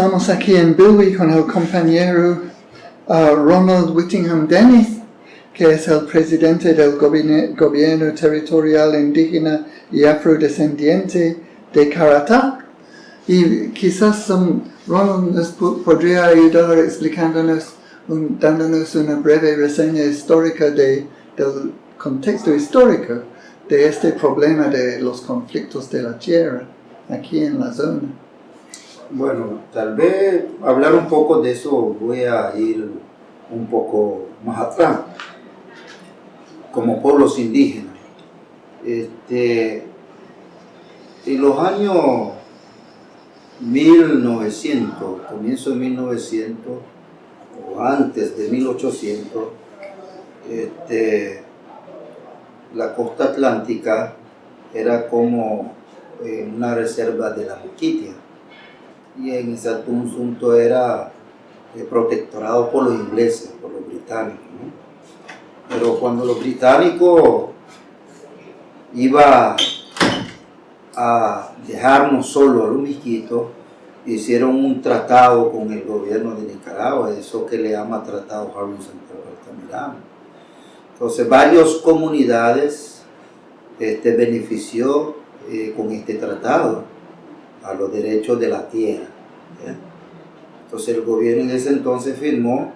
Estamos aquí en Bilwi con el compañero uh, Ronald Whittingham Dennis, que es el presidente del gobierno, territorial indígena y afrodescendiente de Caratá. Y quizás um, Ronald nos podría ayudar explicándonos, un, dándonos una breve reseña histórica de, del contexto histórico de este problema de los conflictos de la tierra aquí en la zona. Bueno, tal vez hablar un poco de eso voy a ir un poco más atrás, como pueblos indígenas. Este, en los años 1900, comienzo de 1900 o antes de 1800, este, la costa atlántica era como eh, una reserva de la Moquitia y en ese asunto era eh, protectorado por los ingleses, por los británicos. Pero cuando los británicos iban a dejarnos solo a los misquitos, hicieron un tratado con el gobierno de Nicaragua, eso que le llama Tratado Harrison-Altamirano. Entonces, varias comunidades este, benefició eh, con este tratado a los derechos de la tierra. Entonces el gobierno en ese entonces firmó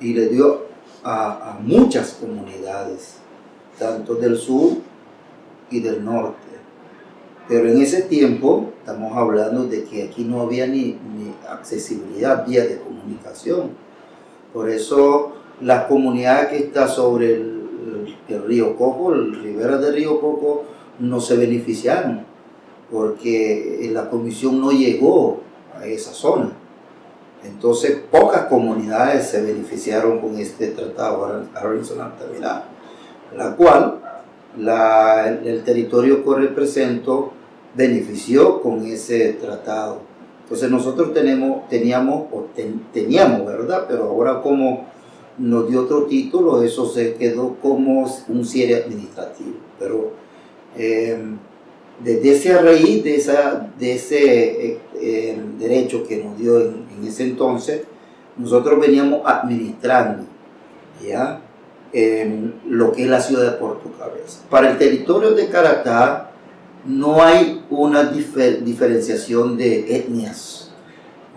y le dio a, muchas comunidades, tanto del sur y del norte. Pero en ese tiempo estamos hablando de que aquí no había ni, accesibilidad, vía de comunicación. Por eso la comunidad que está sobre el, el río Coco, el ribera del río Coco, no se beneficiaron porque la comisión no llegó a esa zona. Entonces, pocas comunidades se beneficiaron con este tratado altamirano la cual el, territorio que represento benefició con ese tratado. Entonces nosotros tenemos, teníamos, o teníamos, ¿verdad? Pero ahora como nos dio otro título, eso se quedó como un cierre administrativo. Pero eh, desde ese raíz de, esa, de ese eh, eh, derecho que nos dio en, ese entonces, nosotros veníamos administrando ¿ya? lo que es la ciudad de Puerto Cabeza. Para el territorio de Caratá no hay una diferenciación de etnias,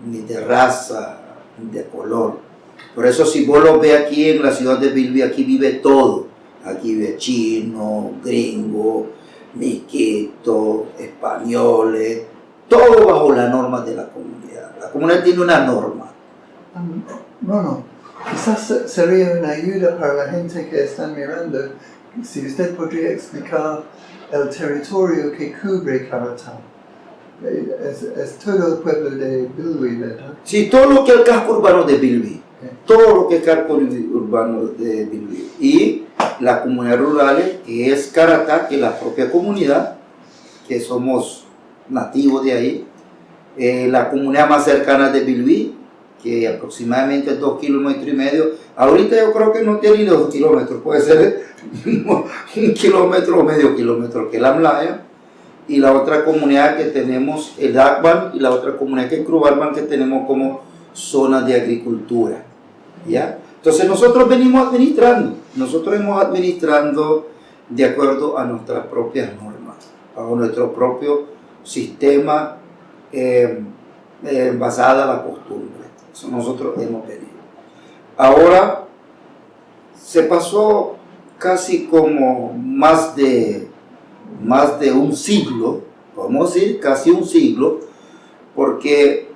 ni de raza, ni de color. Por eso si vos lo ves aquí en la ciudad de Bilbi, aquí vive todo. Aquí vive chino, gringo, miquitos, españoles, todo bajo la norma de la comunidad. La comunidad tiene una norma. Bueno, quizás sería una ayuda para la gente que está mirando si usted podría explicar el territorio que cubre Caratán. Es, todo el pueblo de Bilwi, ¿verdad? Sí, todo lo que es el casco urbano de Bilwi. Todo lo que es el casco urbano de Bilwi. Y la comunidad rural, que es Caratá, que es la propia comunidad, que somos nativos de ahí, eh, la comunidad más cercana de Bilbí, que aproximadamente dos kilómetros y medio, ahorita yo creo que no tiene ni dos kilómetros, puede ser un kilómetro o medio kilómetro, que es la Mlaya, y la otra comunidad que tenemos, el Akban, y la otra comunidad que es Crubarban, que tenemos como zona de agricultura, ¿ya? Entonces nosotros venimos administrando, nosotros hemos administrando de acuerdo a nuestras propias normas, a nuestro propio sistema eh, eh, basada en la costumbre. Eso nosotros hemos venido. Ahora se pasó casi como más de, más de un siglo, podemos decir casi un siglo, porque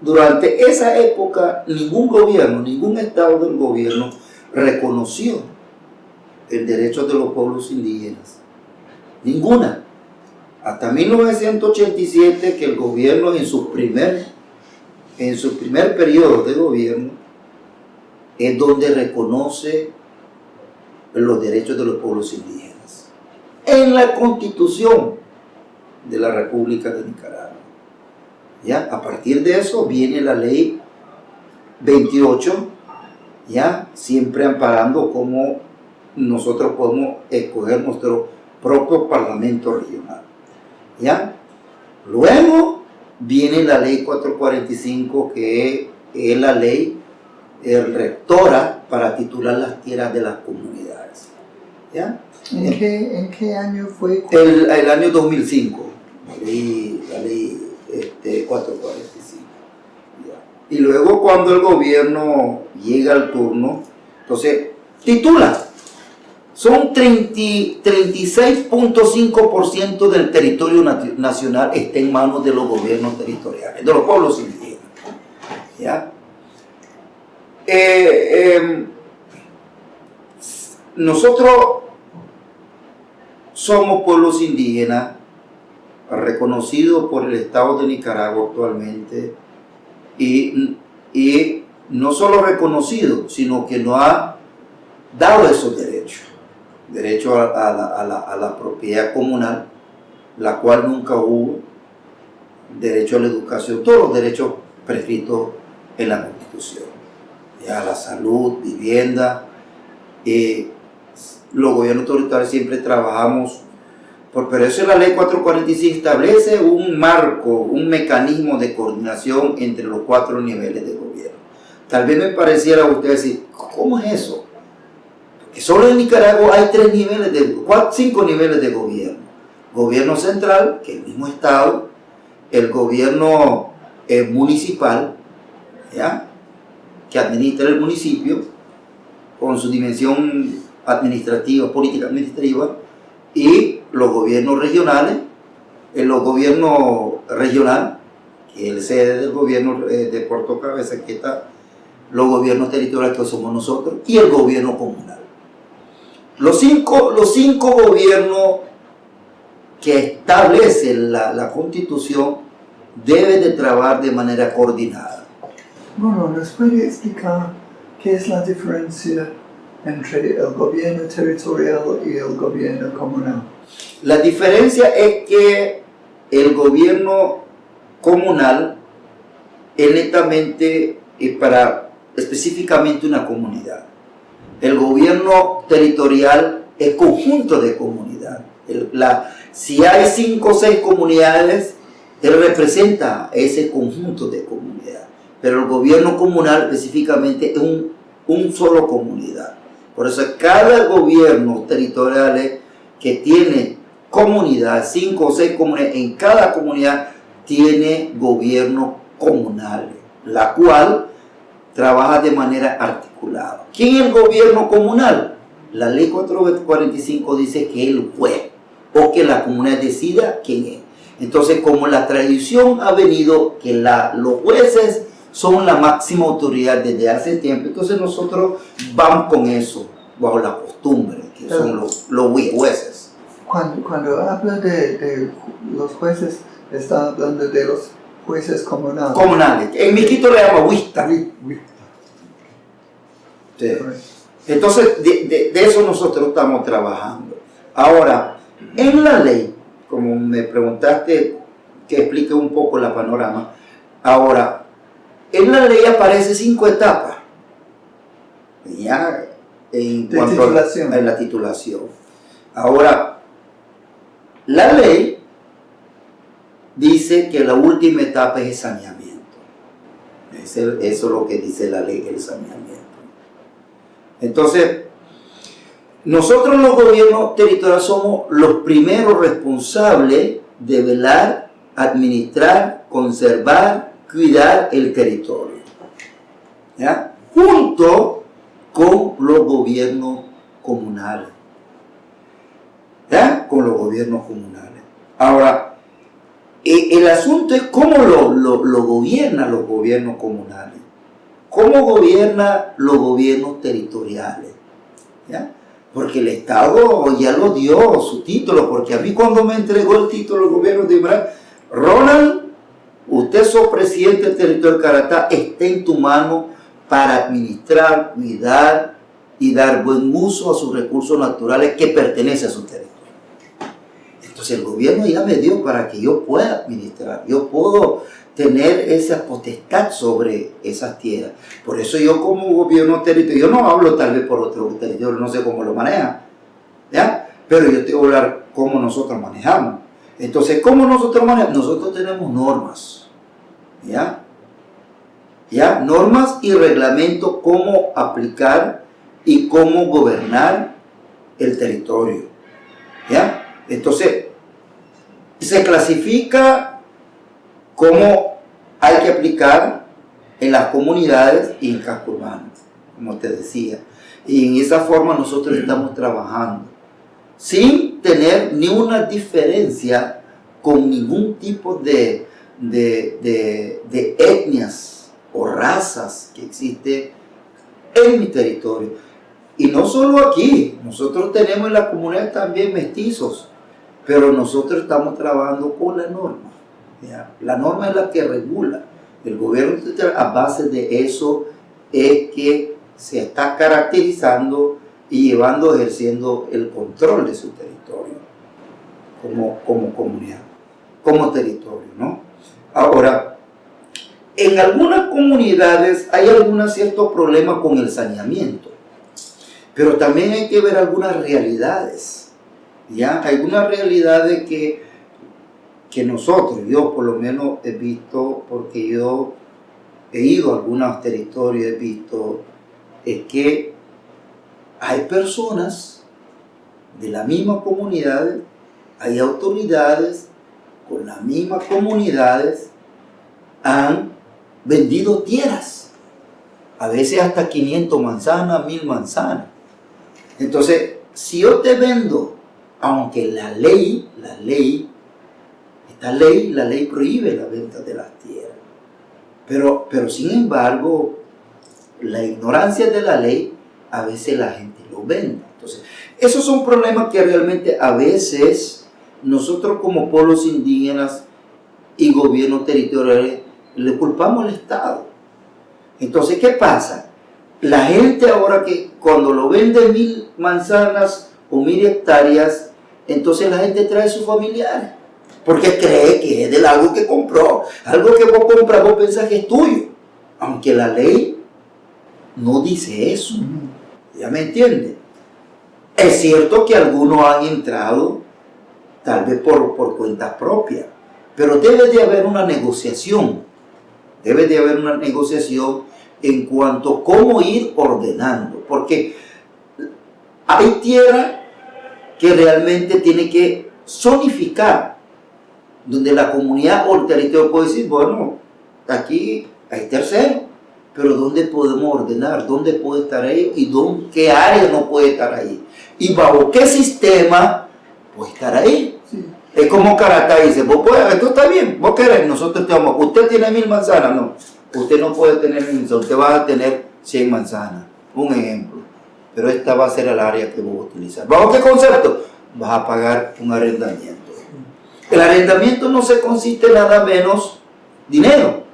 durante esa época, ningún gobierno, ningún estado del gobierno reconoció el derecho de los pueblos indígenas. Ninguna. Hasta 1987 que el gobierno en su primer, en su primer periodo de gobierno es donde reconoce los derechos de los pueblos indígenas. En la constitución de la República de Nicaragua. ¿Ya? A partir de eso viene la ley 28, ¿ya? Siempre amparando cómo nosotros podemos escoger nuestro propio parlamento regional, ¿ya? Luego viene la ley 445 que es la ley eh, rectora para titular las tierras de las comunidades. ¿Ya? ¿En qué, en qué año fue? El, el año 2005, la ley, la ley este, 445. ¿ya? Y luego cuando el gobierno llega al turno, entonces titula. Son 30 36.5% del territorio nacional está en manos de los gobiernos territoriales, de los pueblos indígenas. ¿ya? Eh, em, nosotros somos pueblos indígenas reconocidos por el Estado de Nicaragua actualmente y, y no solo reconocidos, sino que nos ha dado esos derechos. Derecho a, a la, a la- a la propiedad comunal, la cual nunca hubo, derecho a la educación, todos los derechos prescritos en la Constitución. Ya la salud, vivienda, eh, los gobiernos autoritarios siempre trabajamos por, eso la ley 445 establece un marco, un mecanismo de coordinación entre los cuatro niveles de gobierno. Tal vez me pareciera a usted decir, ¿cómo es eso? Porque solo en Nicaragua hay tres niveles de, cuatro, cinco niveles de gobierno. Gobierno central, que es el mismo Estado, el gobierno eh, municipal, ¿ya? que administra el municipio, con su dimensión administrativa, política administrativa, y los gobiernos regionales, en los gobiernos regional, que es el sede del gobierno eh, de Puerto Cabeza, que está los gobiernos territoriales que somos nosotros, y el gobierno comunal. Los cinco, los cinco gobiernos que establece la, constitución deben de trabajar de manera coordinada. Bueno, ¿nos puede explicar qué es la diferencia entre el gobierno territorial y el gobierno comunal? La diferencia es que el gobierno comunal es netamente para específicamente una comunidad. El gobierno territorial es conjunto de comunidad. El- la- si hay cinco o seis comunidades, él representa ese conjunto de comunidad. Pero el gobierno comunal específicamente es un, un solo comunidad. Por eso cada gobierno territorial que tiene comunidad, cinco o seis comunidades, en cada comunidad tiene gobierno comunal, la cual trabaja de manera articulada. ¿Quién es el gobierno comunal? La ley 445 dice que el juez o que la comunidad decida quién es. Entonces, como la tradición ha venido que la- los jueces son la máxima autoridad desde hace tiempo, entonces nosotros vamos con eso, bajo la costumbre, que son los, los jueces. Cuando, cuando habla de, de los jueces, está hablando de los jueces comunales. Comunales. En Miquito le llama huista. Sí. Entonces, de, de- de eso nosotros estamos trabajando. Ahora, en la ley, como me preguntaste que explique un poco la panorama, ahora, en la ley aparece cinco etapas. Ya, en cuanto a- titulación. en la titulación. Ahora, la ley dice que la última etapa es el saneamiento. Eso es lo que dice la ley, el saneamiento. Entonces, nosotros los gobiernos territoriales somos los primeros responsables de velar, administrar, conservar, cuidar el territorio. Junto con los gobiernos comunales. Con los gobiernos comunales. Ahora, e- el asunto es cómo lo, lo, lo gobiernan los gobiernos comunales. ¿Cómo gobierna los gobiernos territoriales? ¿Ya? Porque el Estado ya lo dio su título, porque a mí cuando me entregó el título el gobierno de Ibrahim, Ronald, usted sos presidente del territorio de Caratá, está en tu mano para administrar, cuidar y dar buen uso a sus recursos naturales que pertenecen a su territorio. Entonces el gobierno ya me dio para que yo pueda administrar, yo puedo tener esa potestad sobre esas tierras. Por eso yo como gobierno territorial, yo no hablo tal vez por otro territorio, no sé cómo lo manejan, ¿ya? Pero yo te voy a hablar cómo nosotros manejamos. Entonces, ¿cómo nosotros manejamos? Nosotros tenemos normas. ¿ya? ¿ya? Normas y reglamentos, cómo aplicar y cómo gobernar el territorio, ¿ya? Entonces, se clasifica cómo hay que aplicar en las comunidades y en casco urbano, como te decía. Y en esa forma nosotros estamos trabajando, sin tener ni una diferencia con ningún tipo de, de, de, etnias o razas que existe en mi territorio. Y no solo aquí, nosotros tenemos en la comunidad también mestizos, pero nosotros estamos trabajando con la norma. La norma es la que regula. El gobierno a base de eso es que se está caracterizando y llevando, ejerciendo el control de su territorio como, como comunidad, como territorio, ¿no? Ahora, en algunas comunidades hay algunos ciertos problemas con el saneamiento, pero también hay que ver algunas realidades, ¿ya? Algunas realidades que, que nosotros, yo por lo menos he visto, porque yo he ido a algunos territorios, he visto, es que hay personas de la misma comunidad, hay autoridades con las mismas comunidades, han vendido tierras, a veces hasta 500 manzanas, 1000 manzanas. Entonces, si yo te vendo, aunque la ley, la ley, esta ley, la ley prohíbe la venta de las tierras, pero, pero sin embargo, la ignorancia de la ley a veces la gente lo vende. Entonces, esos son problemas que realmente a veces nosotros como pueblos indígenas y gobiernos territoriales le culpamos al Estado. Entonces, ¿qué pasa? La gente ahora que cuando lo vende mil manzanas o mil hectáreas, entonces la gente trae a sus familiares. Porque cree que es de algo que compró. Algo que vos compras, vos pensás que es tuyo. Aunque la ley no dice eso. ¿Ya me entiende? Es cierto que algunos han entrado, tal vez por, por cuenta propia, pero debe de haber una negociación. Debe de haber una negociación en cuanto a cómo ir ordenando. Porque hay tierra que realmente tiene que zonificar, donde la comunidad o el territorio puede decir, bueno, aquí hay tercero, pero ¿dónde podemos ordenar? ¿Dónde puede estar ahí? ¿Y dónde, qué área no puede estar ahí? ¿Y bajo qué sistema puede estar ahí? Es como Caracas dice, vos puedes, esto está bien, vos querés, nosotros te vamos, usted tiene mil manzanas, no, usted no puede tener mil manzanas, usted va a tener 100 manzanas, un ejemplo, pero esta va a ser el área que vos utilizar. ¿Bajo qué concepto? Vas a pagar un arrendamiento. El arrendamiento no se consiste nada menos dinero,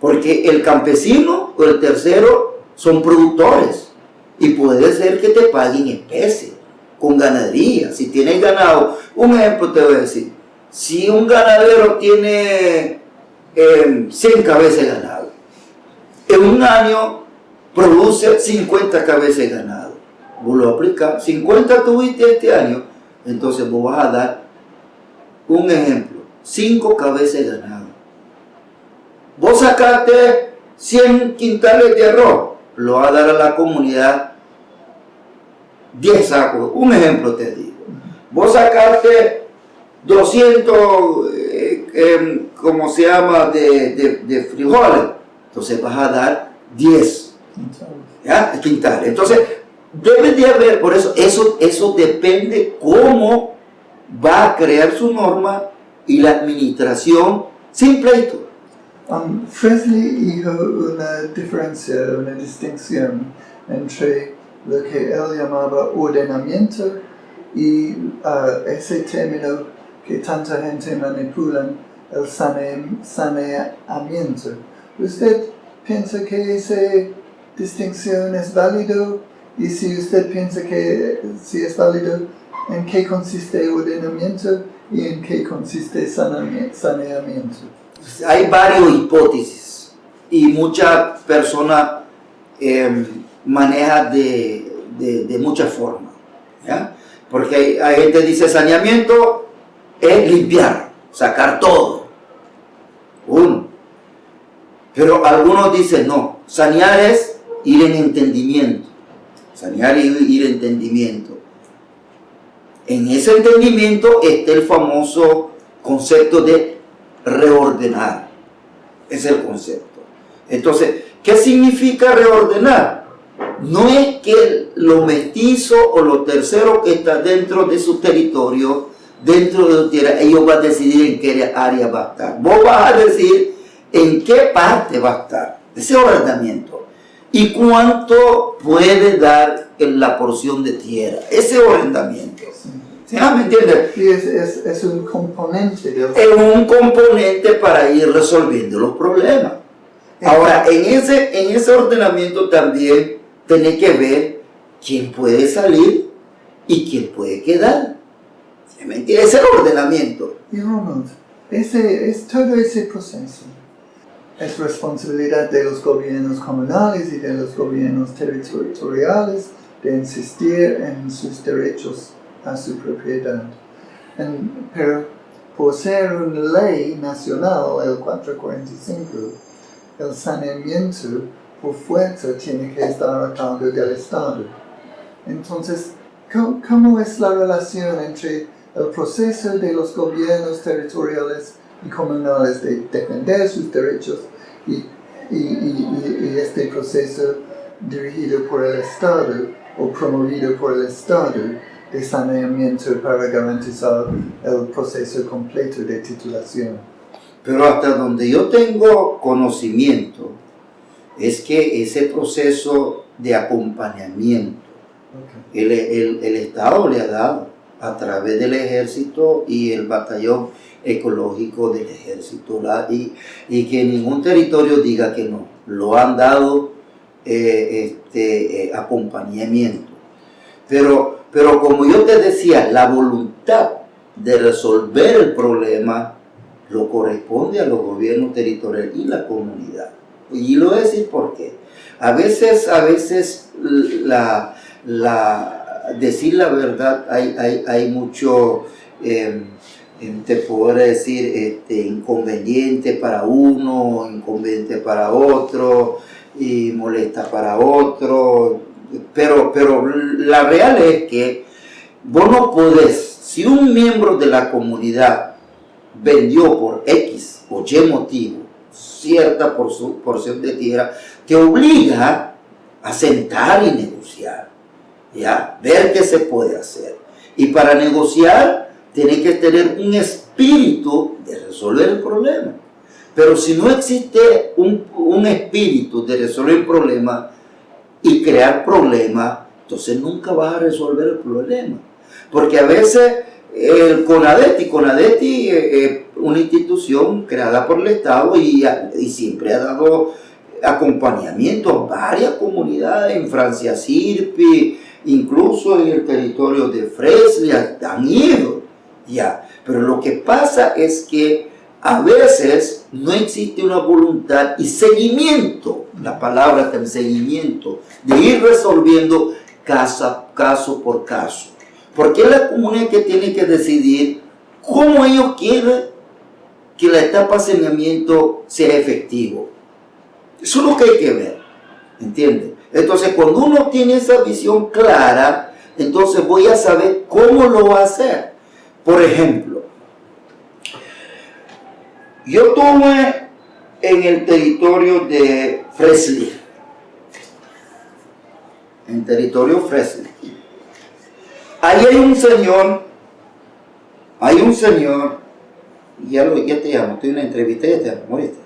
porque el campesino o el tercero son productores y puede ser que te paguen especie, con ganadería. Si tienes ganado, un ejemplo te voy a decir, si un ganadero tiene 100 em, cabezas de ganado, en un año produce 50 cabezas de ganado. Vos lo aplicas, 50 tuviste este año, entonces vos vas a dar un ejemplo, 5 cabezas de ganado Vos sacaste 100 quintales de arroz, lo va a dar a la comunidad 10 sacos. Un ejemplo te digo. Vos sacaste 200, eh, em, como se llama, de, frijoles. Entonces vas a dar 10 ¿ya? quintales. Entonces, debe de haber, por eso, eso, eso depende cómo va a crear su norma y la administración sin pleito. Um, dijo una diferencia, una distinción entre lo que él llamaba ordenamiento y uh, ese término que tanta gente manipula, el saneamiento. ¿Usted piensa que esa distinción es válido? Y si usted piensa que si es válido, ¿en qué consiste ordenamiento y en qué consiste saneamiento? hay varias hipótesis y muchas personas eh, manejan de, de, muchas formas. Porque hay, hay, gente que dice saneamiento es limpiar, sacar todo. Uno. Pero algunos dicen, no, sanear es ir en entendimiento. Sanear y ir en entendimiento. En ese entendimiento está el famoso concepto de reordenar. Es el concepto. Entonces, ¿qué significa reordenar? No es que lo mestizo o lo tercero que está dentro de su territorio, dentro de su tierra, ellos van a decidir en qué área va a estar. Vos vas a decir en qué parte va a estar. Ese ordenamiento. Y cuánto puede dar en la porción de tierra. Ese ordenamiento. ¿Sí? ¿Me entiendes? Y es, es, es un componente. Es un componente para ir resolviendo los problemas. Ahora, en ese, en ese ordenamiento también tenés que ver quién puede salir y quién puede quedar. ¿Sí ¿Me entiendes? Ese es el ordenamiento. Y Ronald, ese, es todo ese proceso es responsabilidad de los gobiernos comunales y de los gobiernos territoriales de insistir en sus derechos a su propiedad. Pero por ser una ley nacional, el 445, el saneamiento por fuerza tiene que estar a cargo del Estado. Entonces, ¿cómo, es la relación entre el proceso de los gobiernos territoriales y comunales de defender sus derechos y, y, este proceso dirigido por el Estado o promovido por el Estado de saneamiento para garantizar el proceso completo de titulación. Pero hasta donde yo tengo conocimiento, es que ese proceso de acompañamiento, el, el, el, Estado le ha dado a través del ejército y el batallón ecológico del ejército, y, y, que ningún territorio diga que no, lo han dado eh, este, eh, acompañamiento. Pero, pero como yo te decía, la voluntad de resolver el problema lo corresponde a los gobiernos territoriales y la comunidad. Y lo voy a decir por qué. A veces, a veces la, la, decir la verdad hay, hay, hay mucho, eh, te puedo decir, este, inconveniente para uno, inconveniente para otro, y molesta para otro. Pero, pero la real es que vos no podés, si un miembro de la comunidad vendió por X o Y motivo cierta porción de tierra, te obliga a sentar y negociar, ¿ya? Ver qué se puede hacer. Y para negociar, tiene que tener un espíritu de resolver el problema. Pero si no existe un, espíritu de resolver el problema y crear problemas, entonces nunca vas a resolver el problema. Porque a veces el CONADETI, CONADETI es una institución creada por el Estado y, y siempre ha dado acompañamiento a varias comunidades en Francia Sirpi, incluso en el territorio de Freslia, han ido ya. Pero lo que pasa es que a veces no existe una voluntad y seguimiento, la palabra el seguimiento, de ir resolviendo caso, caso por caso. Porque es la comunidad que tiene que decidir cómo ellos quieren que la etapa de saneamiento sea efectivo. Eso es lo que hay que ver, ¿entiendes? Entonces, cuando uno tiene esa visión clara, entonces voy a saber cómo lo va a hacer. Por ejemplo, yo tuve en el territorio de Fresley, en territorio Fresley, Ahí hay un señor, hay un señor, ya, lo, ya te llamo, estoy en una entrevista, ya te llamo, ¿moriste?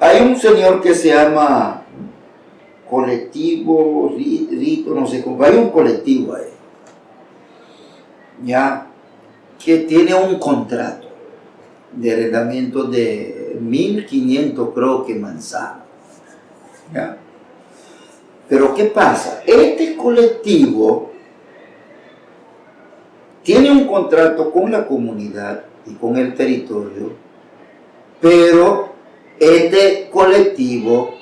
hay un señor que se llama colectivo, rito, no sé cómo, hay un colectivo ahí, ya, que tiene un contrato de arrendamiento de 1.500 creo que manzanas, ¿ya? Pero ¿qué pasa? Este colectivo tiene un contrato con la comunidad y con el territorio, pero este colectivo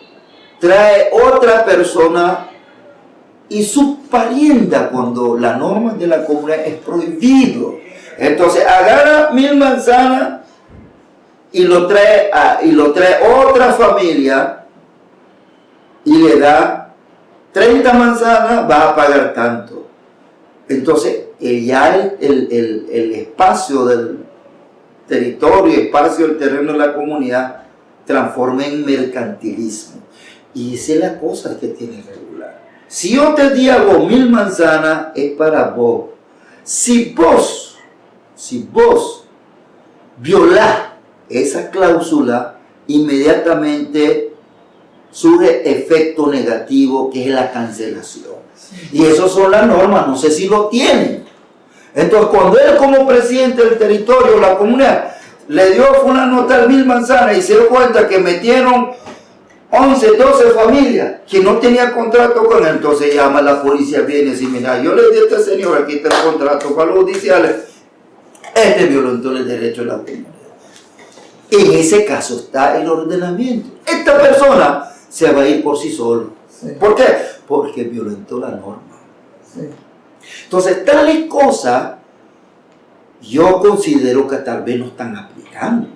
trae otra persona y su parienda cuando la norma de la comunidad es prohibido. Entonces agarra mil manzanas y lo trae, a- y lo trae otra familia y le da 30 manzanas, va a pagar tanto. Entonces, ya el, el- el- espacio del territorio, espacio del terreno de la comunidad, transforma en mercantilismo. Y esa es la cosa que tiene regular. Si yo te di a vos mil manzanas, es para vos. Si vos, si vos violás esa cláusula, inmediatamente surge efecto negativo que es la cancelación. Y eso son las normas, no sé si lo tienen. Entonces, cuando él como presidente del territorio, la comunidad, le dio una nota de mil manzanas y se dio cuenta que metieron 11, 12 familias que no tenían contrato con él, entonces llama a la policía, viene y mira, yo le di a este señor, aquí está el contrato para los judiciales, este violentó el derecho de la comunidad. En ese caso está el ordenamiento. Esta persona se va a ir por sí solo. Sí, ¿Por qué? Porque violentó la norma. sí. Entonces, tales cosas yo considero que tal vez no están aplicando.